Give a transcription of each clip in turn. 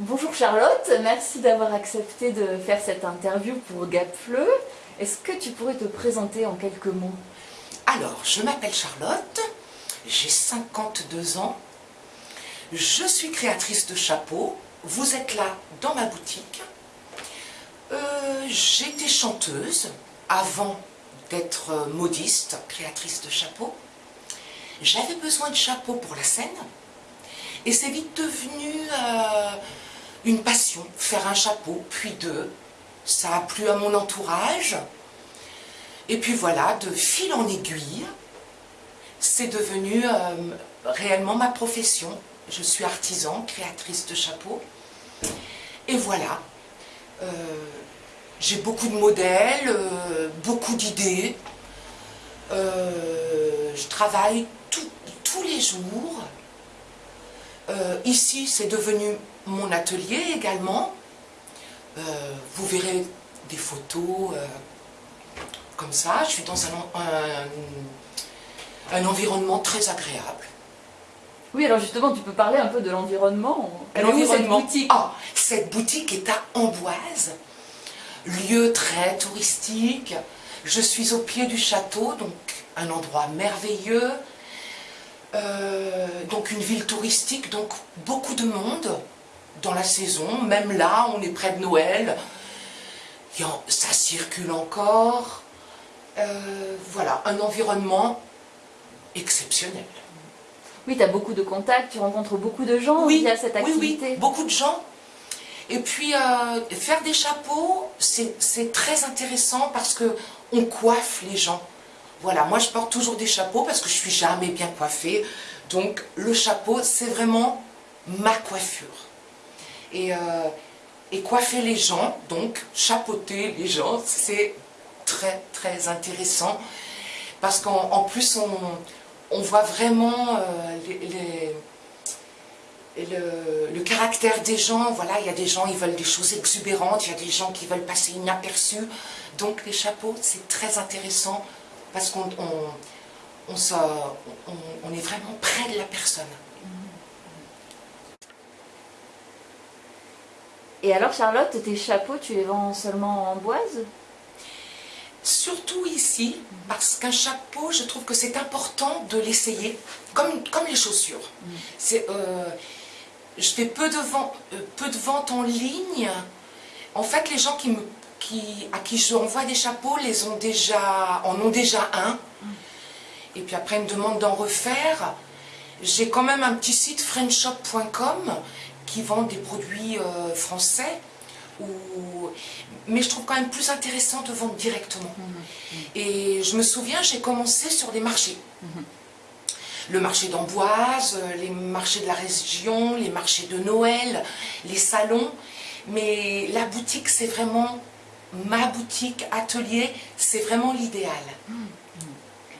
Bonjour Charlotte, merci d'avoir accepté de faire cette interview pour Gapfleu. Est-ce que tu pourrais te présenter en quelques mots? Alors, je m'appelle Charlotte, j'ai 52 ans, je suis créatrice de chapeaux, vous êtes là dans ma boutique. Euh, J'étais chanteuse avant d'être modiste, créatrice de chapeaux. J'avais besoin de chapeaux pour la scène et c'est vite devenu euh, une passion, faire un chapeau, puis deux. Ça a plu à mon entourage. Et puis voilà, de fil en aiguille, c'est devenu euh, réellement ma profession. Je suis artisan, créatrice de chapeaux. Et voilà, euh, j'ai beaucoup de modèles, euh, beaucoup d'idées. je travaille tous les jours. ici, c'est devenu mon atelier également. Euh, vous verrez des photos euh, comme ça. Je suis dans un, un, environnement très agréable. Oui, alors justement, tu peux parler un peu de l'environnement. cette boutique? Ah, Cette boutique est à Amboise, lieu très touristique. Je suis au pied du château, donc un endroit merveilleux. Euh, donc une ville touristique, donc beaucoup de monde dans la saison, même là, on est près de Noël, ça circule encore. Euh, voilà, un environnement exceptionnel. Oui, tu as beaucoup de contacts, tu rencontres beaucoup de gens oui, via cette activité. Oui, oui, beaucoup de gens. Et puis, euh, faire des chapeaux, c'est très intéressant parce que on coiffe les gens. Voilà, moi je porte toujours des chapeaux parce que je suis jamais bien coiffée. Donc, le chapeau, c'est vraiment ma coiffure et, euh, et coiffer les gens, donc chapeauter les gens, c'est très très intéressant. Parce qu'en plus on, voit vraiment euh, le, caractère des gens, voilà, il y a des gens qui veulent des choses exubérantes, il y a des gens qui veulent passer inaperçus, donc les chapeaux c'est très intéressant parce qu'on on, est vraiment près de la personne. Et alors Charlotte, tes chapeaux, tu les vends seulement en boise? Surtout ici, parce qu'un chapeau, je trouve que c'est important de l'essayer, comme, comme les chaussures. Mm. Euh, je fais peu de, ventes, euh, peu de ventes en ligne. En fait, les gens qui me, qui, à qui je envoie des chapeaux les ont déjà, en ont déjà un. Mm. Et puis après, ils me demandent d'en refaire. J'ai quand même un petit site friendshop.com qui vendent des produits euh, français, ou... mais je trouve quand même plus intéressant de vendre directement. Mhm. Et je me souviens, j'ai commencé sur des marchés. Mhm. Le marché d'Amboise, euh, les marchés de la région, les marchés de Noël, les salons. Mais la boutique, c'est vraiment ma boutique, atelier, c'est vraiment l'idéal. Mhm.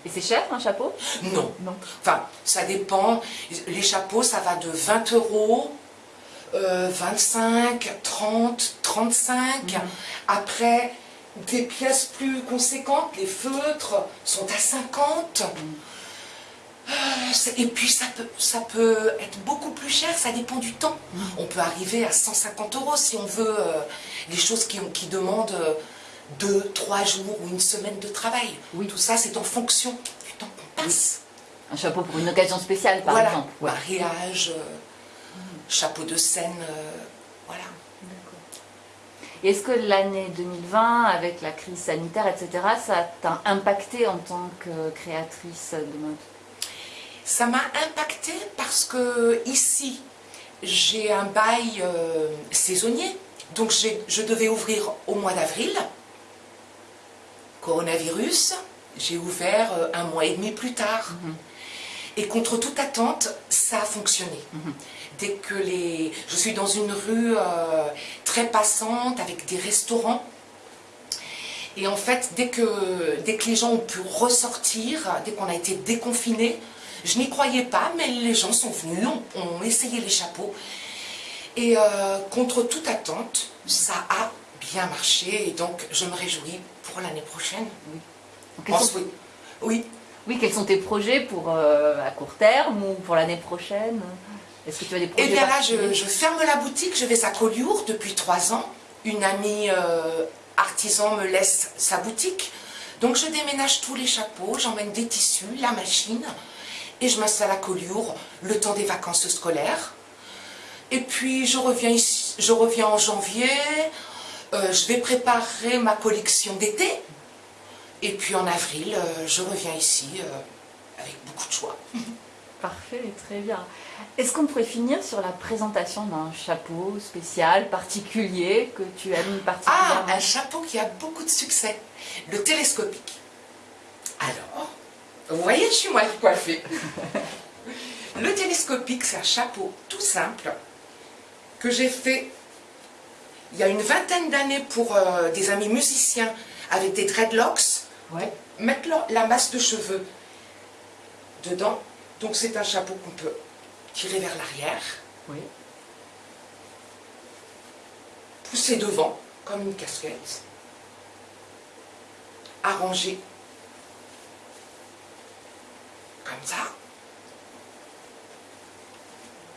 Et c'est cher un chapeau? Non. non. Enfin, ça dépend. Les chapeaux, ça va de 20 euros 25, 30, 35. Après, des pièces plus conséquentes, les feutres sont à 50. Euh, et puis ça peut, ça peut être beaucoup plus cher, ça dépend du temps. Mm. On peut arriver à 150 euros si on veut euh, les choses qui, qui demandent 2, euh, 3 jours ou une semaine de travail. Oui. Tout ça, c'est en fonction du temps qu'on passe. Un chapeau pour une occasion spéciale, par exemple. Mariage, chapeau de scène, euh, voilà. Est-ce que l'année 2020, avec la crise sanitaire, etc., ça t'a impacté en tant que créatrice de mode? Ça m'a impacté parce que ici, j'ai un bail euh, saisonnier, donc je devais ouvrir au mois d'avril. Coronavirus, j'ai ouvert euh, un mois et demi plus tard. Mhm. Et contre toute attente, ça a fonctionné. Mhm dès que les... Je suis dans une rue euh, très passante avec des restaurants. Et en fait, dès que, dès que les gens ont pu ressortir, dès qu'on a été déconfinés, je n'y croyais pas, mais les gens sont venus, ont, essayé les chapeaux. Et euh, contre toute attente, ça a bien marché. Et donc, je me réjouis pour l'année prochaine. Oui. oui. oui. quels sont tes projets pour euh, à court terme ou pour l'année prochaine? Est-ce que tu as des projets Eh bien là, je, je ferme la boutique, je vais à Collioure depuis trois ans. Une amie euh, artisan me laisse sa boutique. Donc je déménage tous les chapeaux, j'emmène des tissus, la machine, et je m'installe à Collioure le temps des vacances scolaires. Et puis je reviens, ici, je reviens en janvier, euh, je vais préparer ma collection d'été. Et puis en avril, euh, je reviens ici euh, avec beaucoup de choix. Parfait, très bien. Est-ce qu'on pourrait finir sur la présentation d'un chapeau spécial, particulier, que tu aimes Ah, particulièrement un chapeau qui a beaucoup de succès, le télescopique. Alors, vous voyez, je suis mal coiffée. le télescopique, c'est un chapeau tout simple que j'ai fait il y a une vingtaine d'années pour euh, des amis musiciens avec des dreadlocks, Ouais. mettre la masse de cheveux dedans. Donc c'est un chapeau qu'on peut tirer vers l'arrière, Oui. pousser devant comme une casquette, arranger comme ça.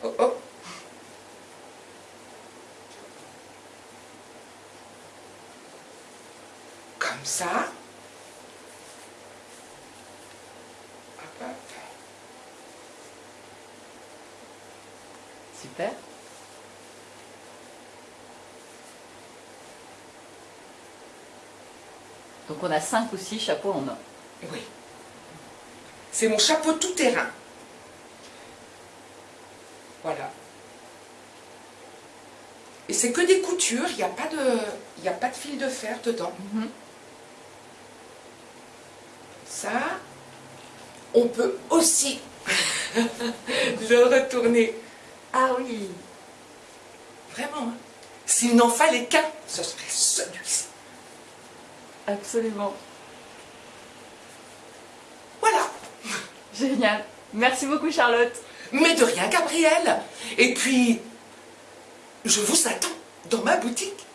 Oh oh. Comme ça. Super. Donc on a 5 ou 6 chapeaux en or. Oui. C'est mon chapeau tout terrain. Voilà. Et c'est que des coutures, il n'y a, pas de- y a pas de fil de fer dedans. Mhm. Ça, on peut aussi le retourner. Ah oui Vraiment. hein. S'il n'en fallait qu'un, ce serait celui-ci. Absolument. Voilà. Génial. Merci beaucoup Charlotte. Mais de rien, Gabriel. Et puis, je vous attends dans ma boutique.